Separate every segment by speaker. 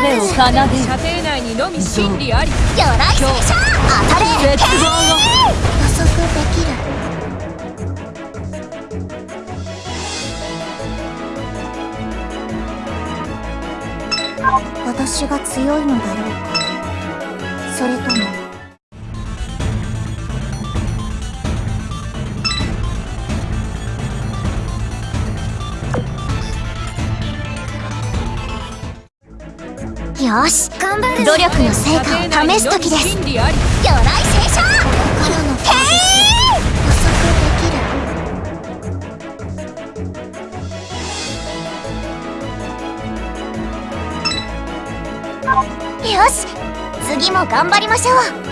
Speaker 1: 調べを奏でる。
Speaker 2: 射程内にのみ真理あり。
Speaker 3: 鎧戦車当たれ。
Speaker 1: 絶望を
Speaker 3: 予測できる。私が強いのだろうかそれともよし。頑張る努力の成果を試す時です。魚雷聖書へ予測できるよし。次も頑張りましょう。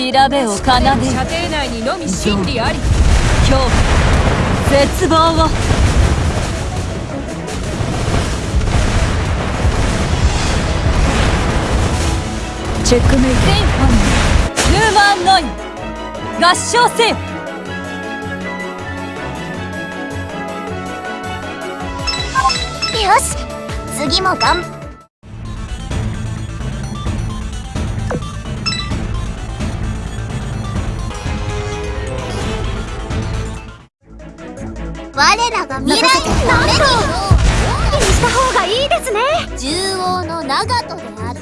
Speaker 1: 調べを奏でる。
Speaker 2: 射程内にのみ真理あり。
Speaker 1: 恐怖絶望を。チェックメイト。全ファンヒューマンノイ合唱せよ
Speaker 3: よし次も頑我らが未来なめろ
Speaker 4: にした方がいいですね。
Speaker 3: の長門である。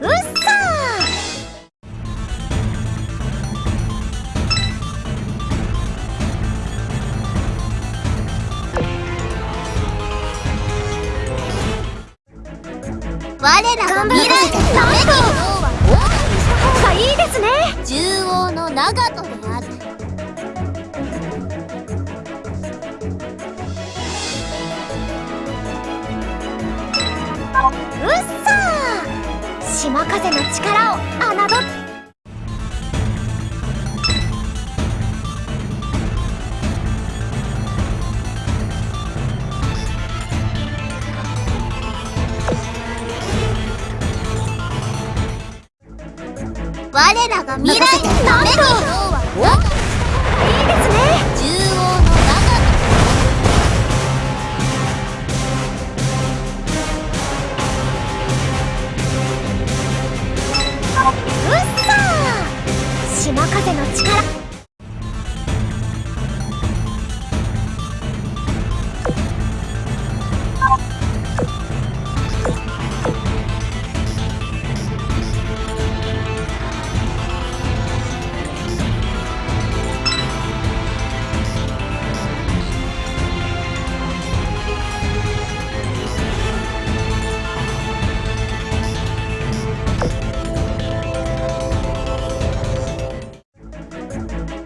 Speaker 3: うっさー！我らが未来なめろ
Speaker 4: 方がいいですね
Speaker 3: の長門で島風の力を侮っ我らが未来のためろ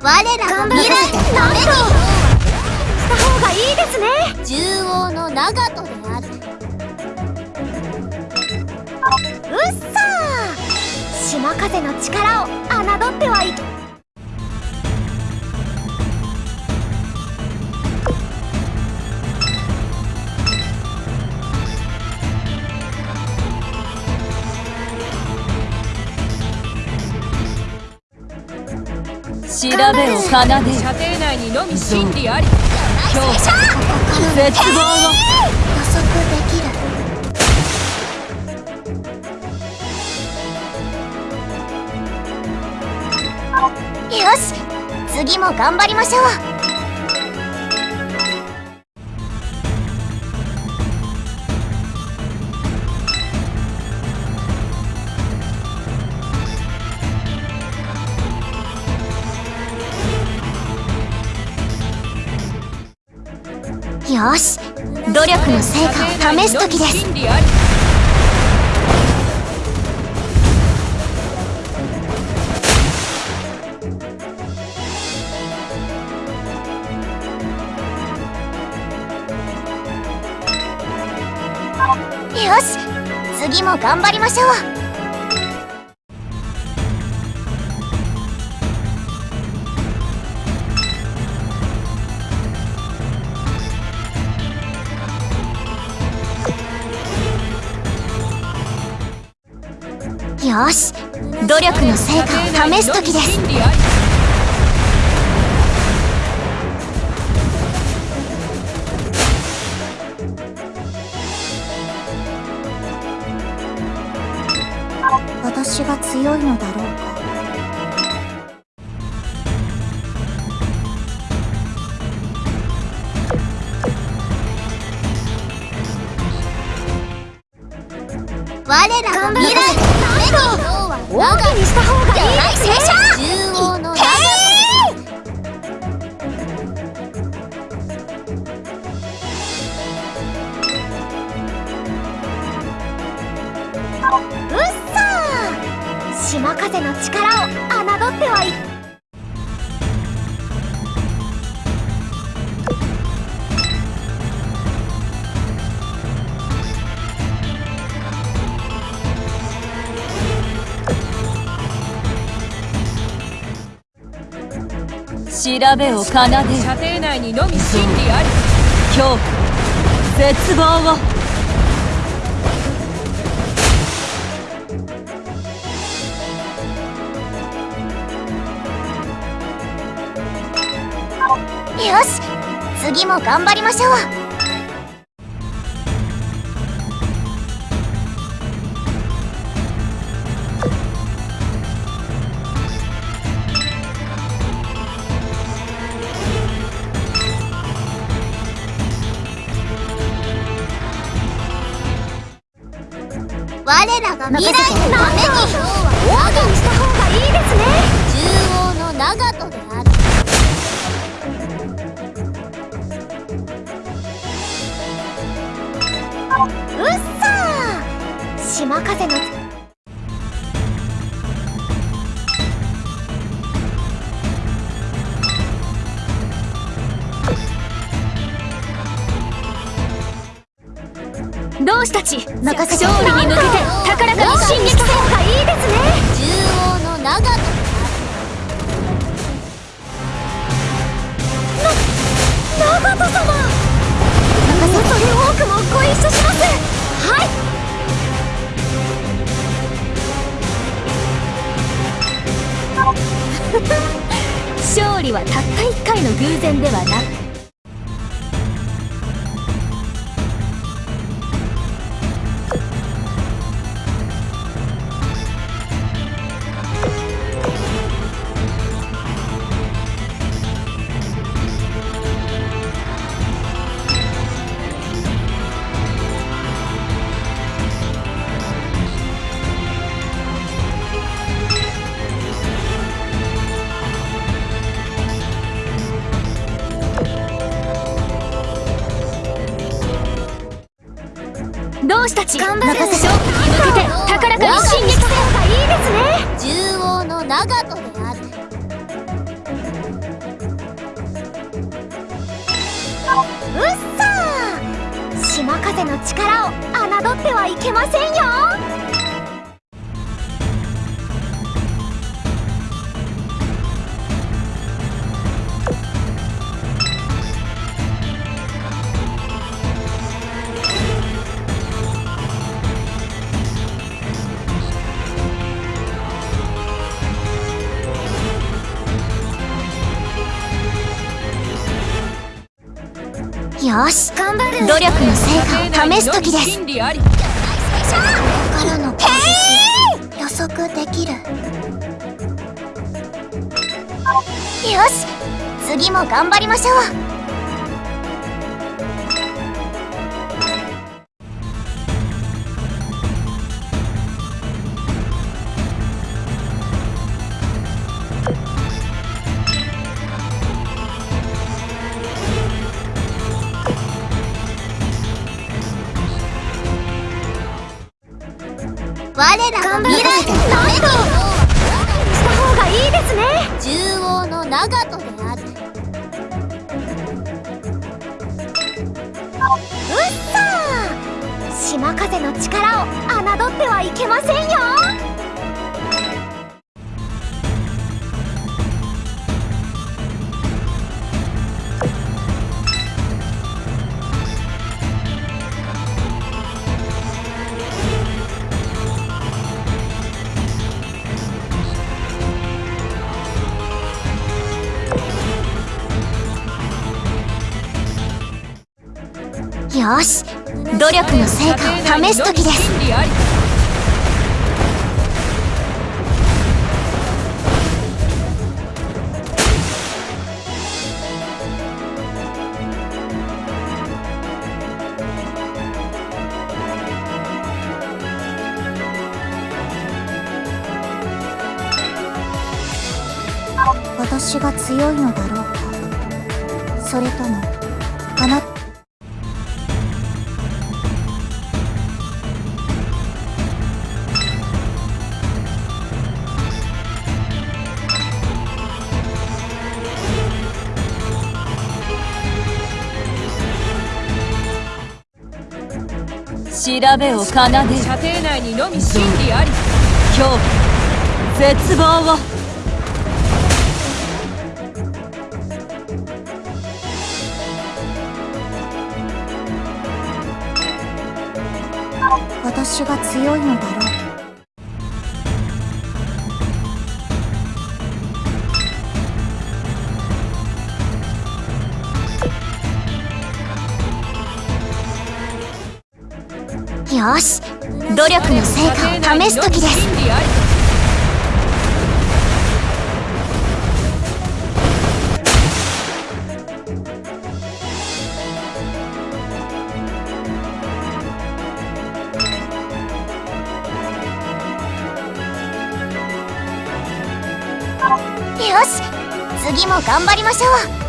Speaker 3: 我らが未来なめに
Speaker 4: した方がいいですね
Speaker 3: 縦横の長門であるうっさー
Speaker 4: 島風の力を侮ってはいけ
Speaker 1: 調べを奏でる。
Speaker 2: 射程内にのみ真理あり。
Speaker 1: 恐怖絶望を
Speaker 3: 予測できるよし次も頑張りましょう
Speaker 4: よし。努力の成果を試す時です。よし。次も頑張りましょう。よし。努力の成果を試す時です。私が強いのだろう。
Speaker 1: 調べを奏で
Speaker 2: 射程内にのみ真理あり
Speaker 1: 恐怖絶望を。
Speaker 4: よし次も頑張りましょう。未来のために。
Speaker 3: 大きにした方がいいですね
Speaker 4: 中央の長門である
Speaker 3: うっさー島風のたち勝利に向けて高らかに進撃いいですね。
Speaker 4: の長門
Speaker 3: 長門様恐れ多くもご一緒します。はい。勝利はたった一回の偶然ではなく同志たち任せ勝利に向けて高らかに進撃した方がいいですね
Speaker 4: 中央の長門である
Speaker 3: うっさー。島風の力を侮ってはいけませんよ
Speaker 4: 努力の成果を試す時です。からの予測できる。よし！次も頑張りましょう我らが未来のために
Speaker 3: した方がいいですね
Speaker 4: 獣王の長門である
Speaker 3: うっさー島風の力を侮ってはいけませんよよし。努力の成果を試す時です。私が強いのだろうか。それともあなた
Speaker 1: 調べを奏でる。
Speaker 2: 射程内にのみ真理あり。
Speaker 1: 恐怖絶望を。
Speaker 3: 私が強いのだろうよし。努力の成果を試す時です。よし。次も頑張りましょう。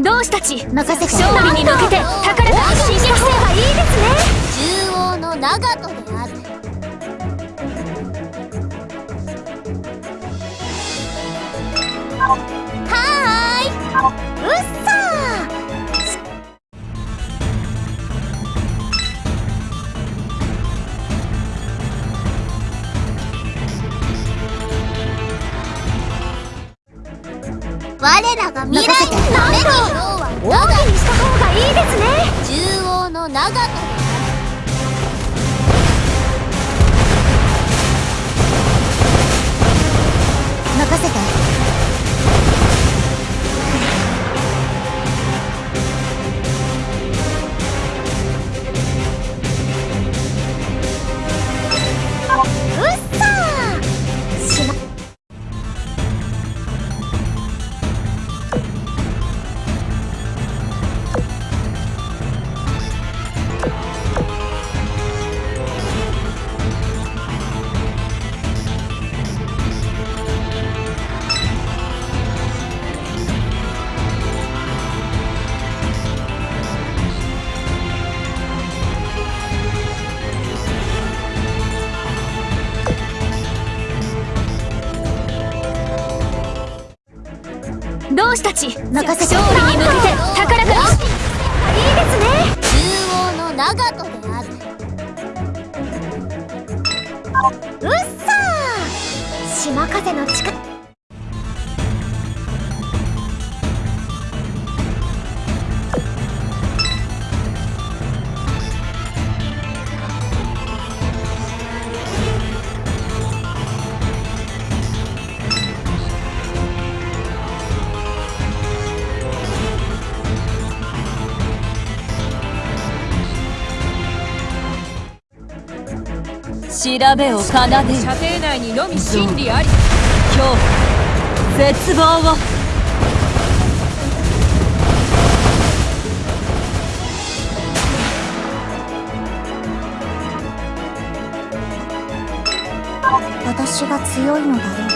Speaker 1: 同志たち？
Speaker 3: 任せて
Speaker 1: 勝利に向けて高らかに進撃せよ
Speaker 3: 方がいいですね。
Speaker 4: 獣王の長門である。
Speaker 3: は
Speaker 4: らが未来のために
Speaker 3: ーオーケーにした方がいいですね
Speaker 4: 獣王の長門
Speaker 3: 任せて任せて。
Speaker 1: 勝利に向けて高らかに
Speaker 3: いいですね。
Speaker 4: 獣王の長門である。
Speaker 3: うっさー。島風の力
Speaker 1: 調べを奏でる。
Speaker 2: 射程内にのみ真理あり。
Speaker 1: 恐怖絶望を。
Speaker 3: 私が強いのだろう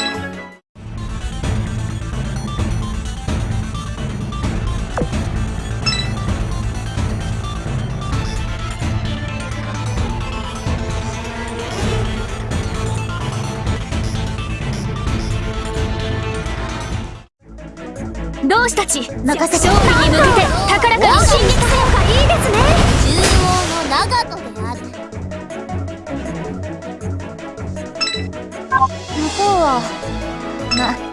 Speaker 3: 任せて。勝利に向けて高らかに進撃すればいいですね。
Speaker 4: 中央の長門である。
Speaker 3: 向こうはま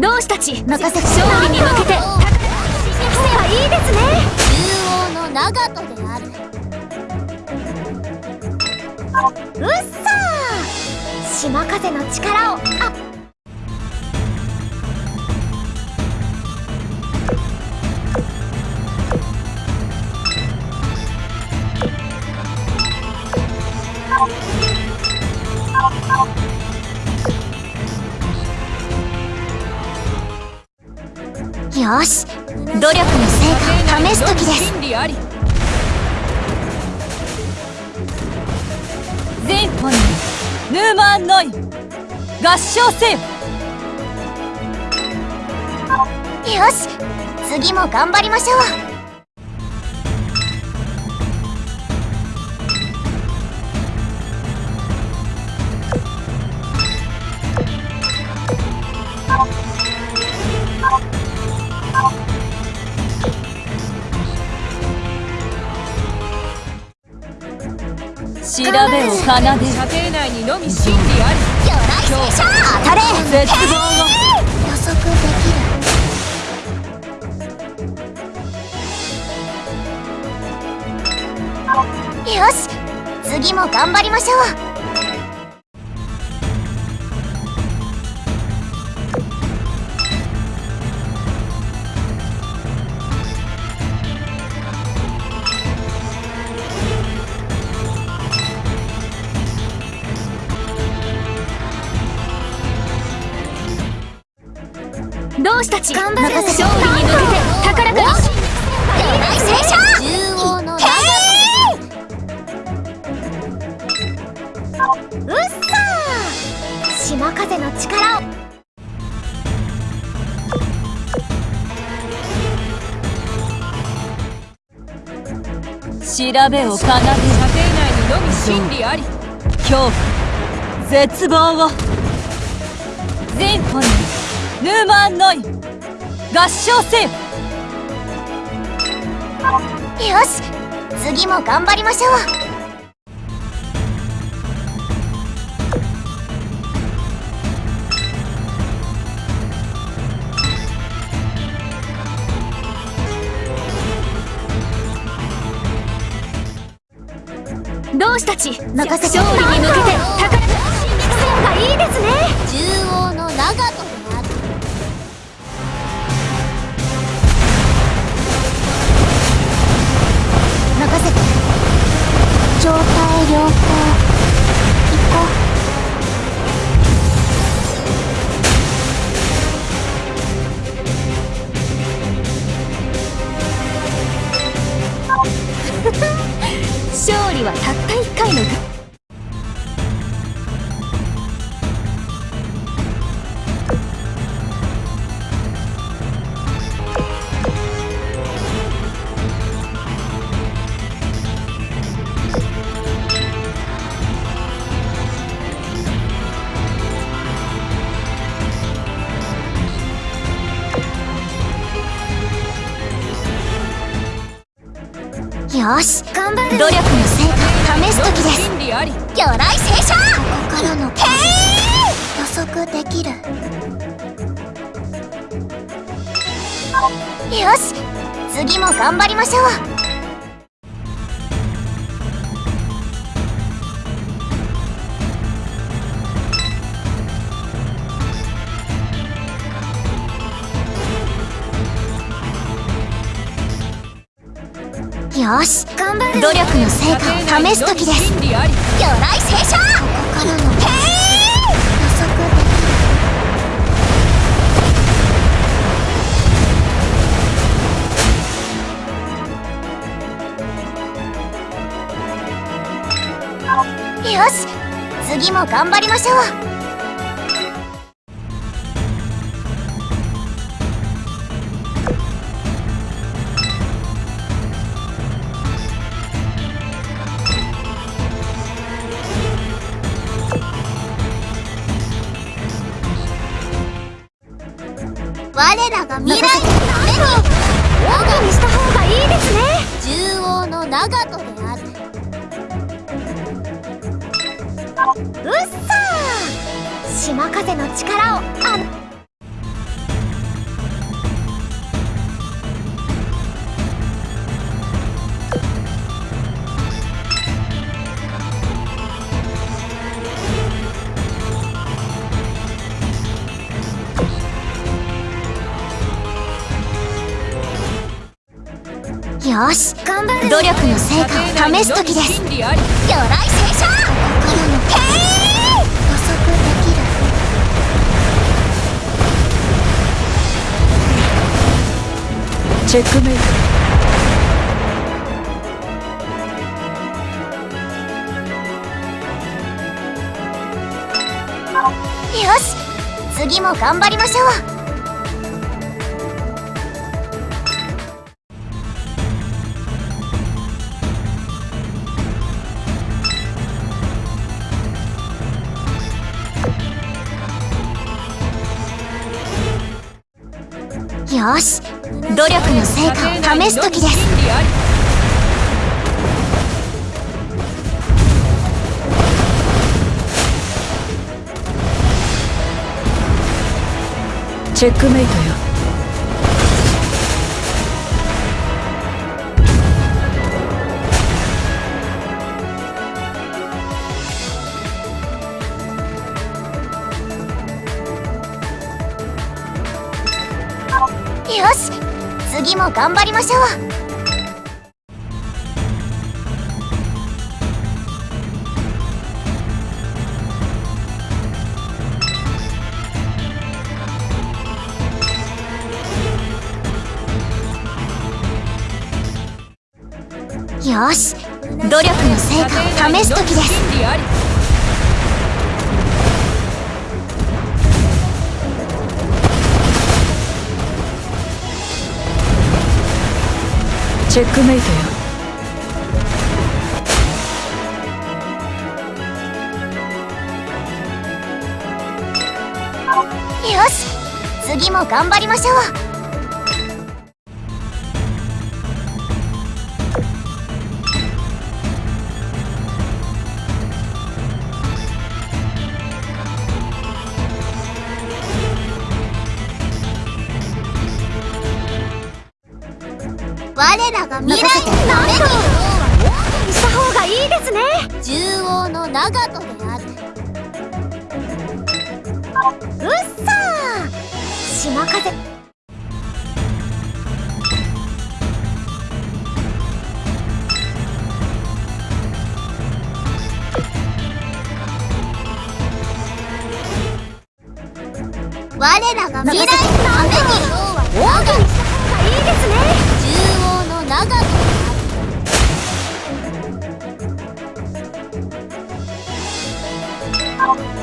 Speaker 3: 同志たち任せて勝利に向けて。いいですね。
Speaker 4: 中央の長門である。
Speaker 3: うっさー!島風の力をあよし。努力の成果を試す時です。
Speaker 1: 全本人ヌーマンノイ。合唱せよ。
Speaker 3: よし。次も頑張りましょう
Speaker 1: 調べを奏でる。
Speaker 2: 射程内にのみ真理あり。
Speaker 3: 魚雷戦車当たれ
Speaker 1: 絶望を
Speaker 3: 予測できるよし次も頑張りましょう同志たち頑張る勝利に向けて高らか
Speaker 4: 中央の
Speaker 3: うっ島風の力を。
Speaker 1: 調べを奏でる。
Speaker 2: 射程内にのみ真理あり。
Speaker 1: 恐怖。絶望を。全本人ヌーマンノイ合唱せよ
Speaker 3: よし次も頑張りましょう。同志たち？任せて。勝利に向けて高よし。頑張る努力の成果を試す時です。魚雷聖書!ここからのへいよし。次も頑張りましょう。をあよし努力の成果を試す時です。
Speaker 1: チェックメイト
Speaker 3: よし次も頑張りましょう。よし。努力の成果を試す時です。
Speaker 1: チェックメイトよ。
Speaker 3: 次も頑張りましょう。よし努力の成果を試す時です。
Speaker 1: チェックメイトよ。
Speaker 3: よし次も頑張りましょう。我らが未来のために。した方がいいですね。
Speaker 4: 獣王の長門である。
Speaker 3: うっさー。島風。
Speaker 4: 我らが未来のために。長門である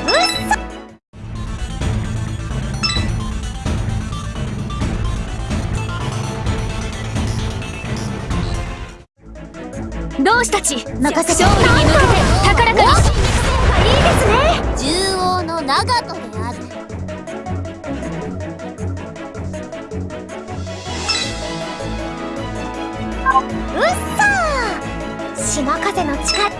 Speaker 3: うっさ同志たち？任せ勝利に向けて。ー島風の力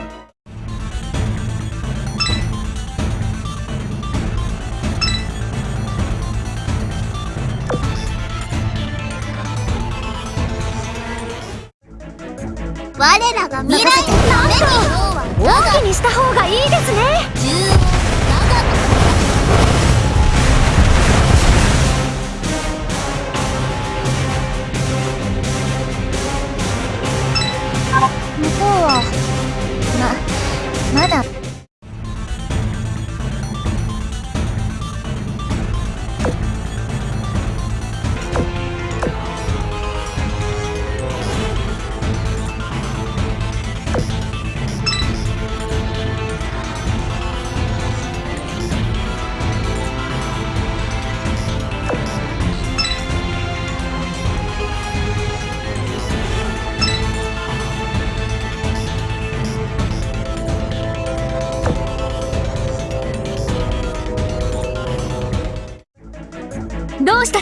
Speaker 4: 我らが未来のために。
Speaker 3: 大きにした方がいいですね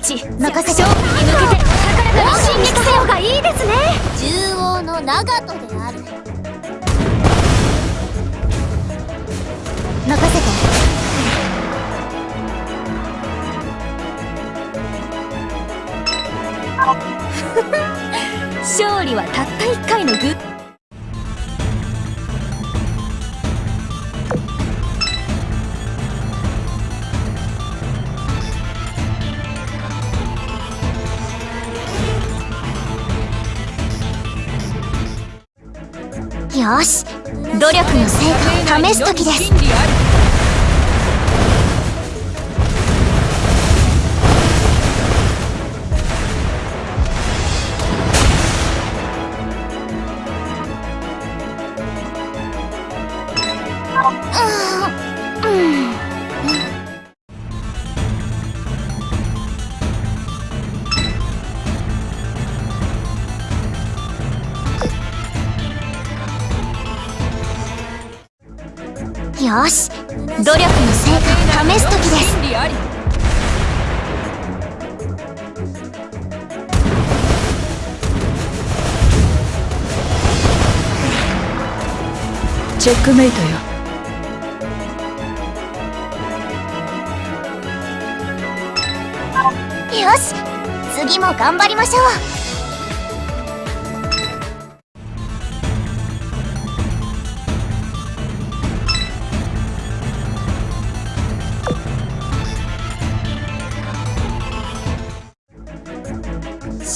Speaker 4: ち任せて勝利に向けて高らかに進撃せよがいいですね
Speaker 5: 獣王の長門である
Speaker 4: 任せて勝利はたった一回のグッよし。努力の成果を試す時です。
Speaker 1: ックメイトよ。
Speaker 4: よし次も頑張りましょう。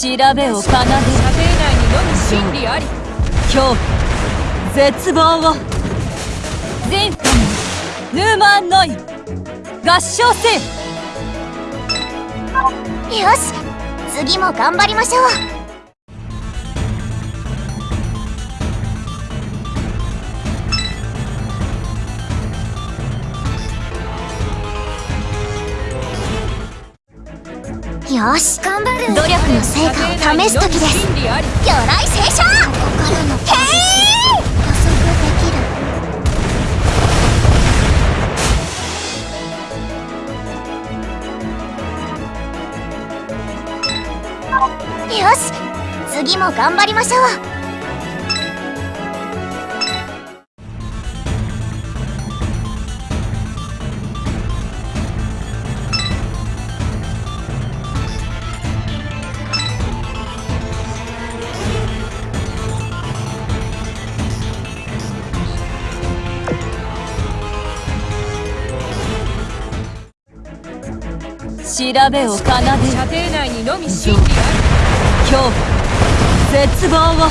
Speaker 1: 調べを奏で
Speaker 6: 射程内にのみ真理あり。
Speaker 1: 恐怖絶望を全ファヌーマンノイ合唱せよ
Speaker 4: よし次も頑張りましょう。よし頑張る。努力の成果を試す時です。魚雷聖書!心のへいよし。次も頑張りましょう。
Speaker 1: 調べを奏で
Speaker 6: 射程内にのみ真理あ
Speaker 1: 恐怖絶望を。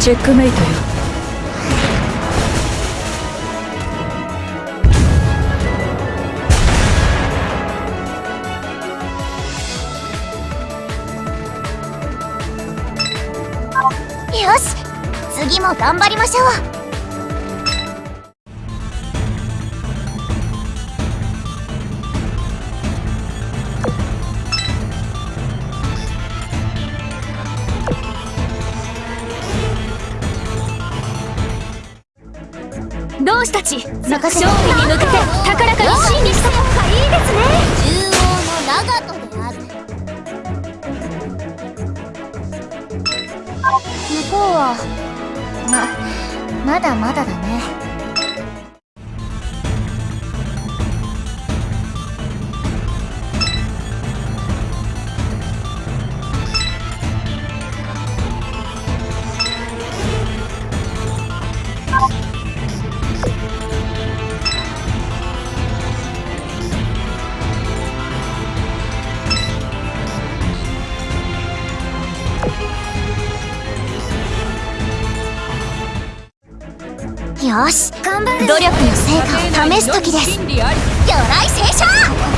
Speaker 1: チェックメイトよ。
Speaker 4: よし次も頑張りましょう。同志たち勝利に向けて高らかに進撃した方がいいですね。
Speaker 5: 中央の長門である。
Speaker 4: 向こうはままだまだだね。よし。頑張る努力の成果を試す時です。魚雷聖書！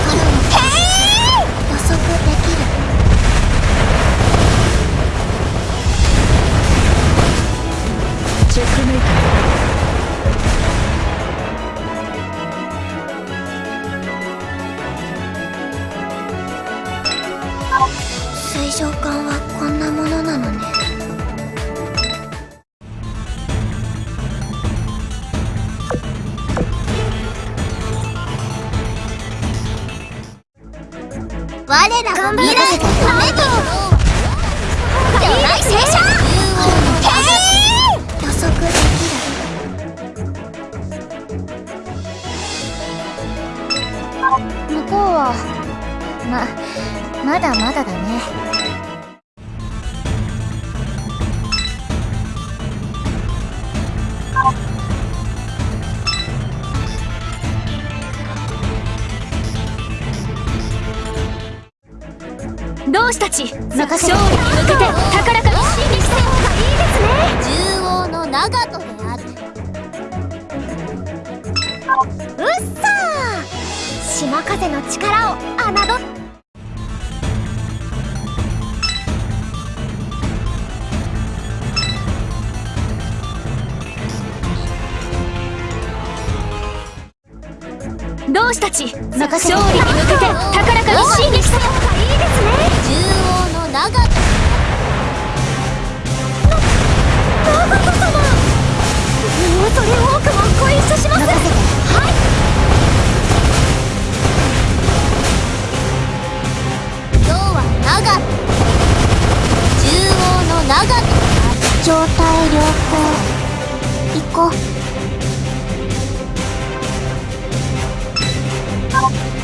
Speaker 7: う
Speaker 3: っさー。島風の力を侮っ。同志たち？勝利に向けて高らかに進撃した。方がいいですね。
Speaker 7: 獣王の長。門
Speaker 3: 長門様恐れ多くもご一緒します。
Speaker 7: 長く状態良好行こう。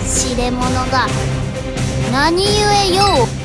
Speaker 7: 知れ者が何故よう